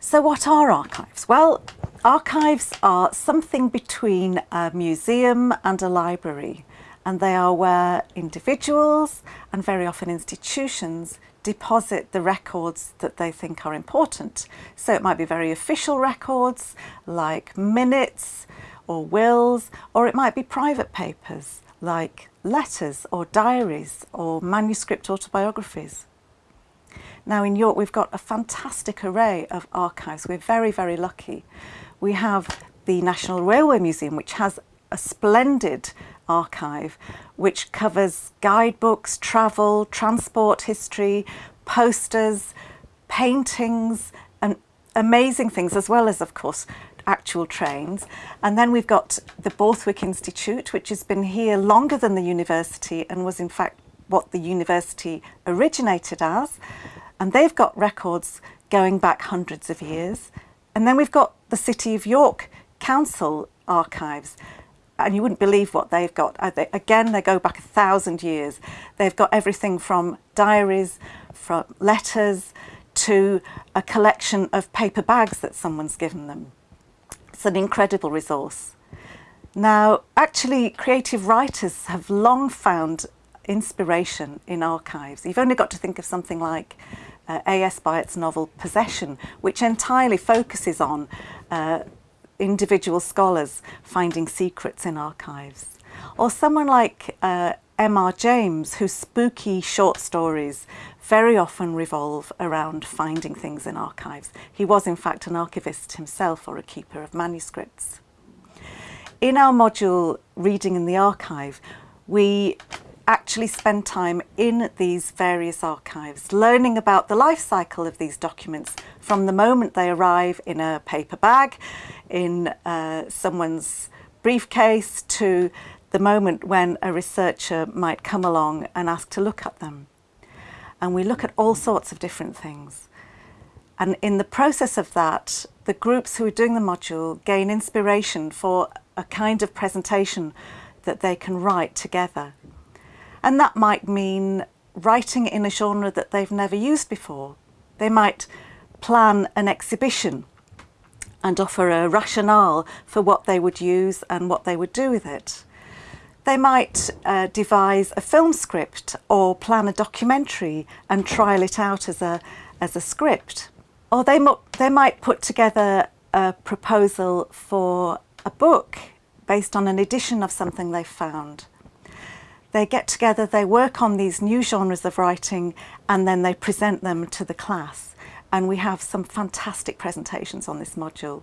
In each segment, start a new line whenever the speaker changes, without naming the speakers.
So what are archives? Well, archives are something between a museum and a library and they are where individuals and very often institutions deposit the records that they think are important. So it might be very official records like minutes or wills, or it might be private papers like letters or diaries or manuscript autobiographies. Now in York we've got a fantastic array of archives. We're very, very lucky. We have the National Railway Museum which has a splendid archive which covers guidebooks, travel, transport history, posters, paintings and amazing things as well as of course actual trains. And then we've got the Borthwick Institute which has been here longer than the university and was in fact what the university originated as and they've got records going back hundreds of years. And then we've got the City of York Council archives and you wouldn't believe what they've got. Uh, again, they go back a thousand years. They've got everything from diaries, from letters, to a collection of paper bags that someone's given them. It's an incredible resource. Now, actually, creative writers have long found inspiration in archives. You've only got to think of something like uh, A.S. Byatt's novel Possession, which entirely focuses on uh, individual scholars finding secrets in archives. Or someone like uh, M.R. James, whose spooky short stories very often revolve around finding things in archives. He was in fact an archivist himself or a keeper of manuscripts. In our module Reading in the Archive, we actually spend time in these various archives, learning about the life cycle of these documents from the moment they arrive in a paper bag, in uh, someone's briefcase, to the moment when a researcher might come along and ask to look at them. And we look at all sorts of different things. And in the process of that, the groups who are doing the module gain inspiration for a kind of presentation that they can write together. And that might mean writing in a genre that they've never used before. They might plan an exhibition and offer a rationale for what they would use and what they would do with it. They might uh, devise a film script or plan a documentary and trial it out as a, as a script. Or they, they might put together a proposal for a book based on an edition of something they've found. They get together, they work on these new genres of writing and then they present them to the class. And we have some fantastic presentations on this module.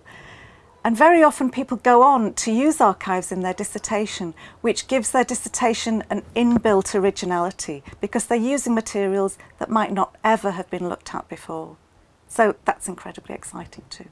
And very often people go on to use archives in their dissertation, which gives their dissertation an inbuilt originality because they're using materials that might not ever have been looked at before. So that's incredibly exciting too.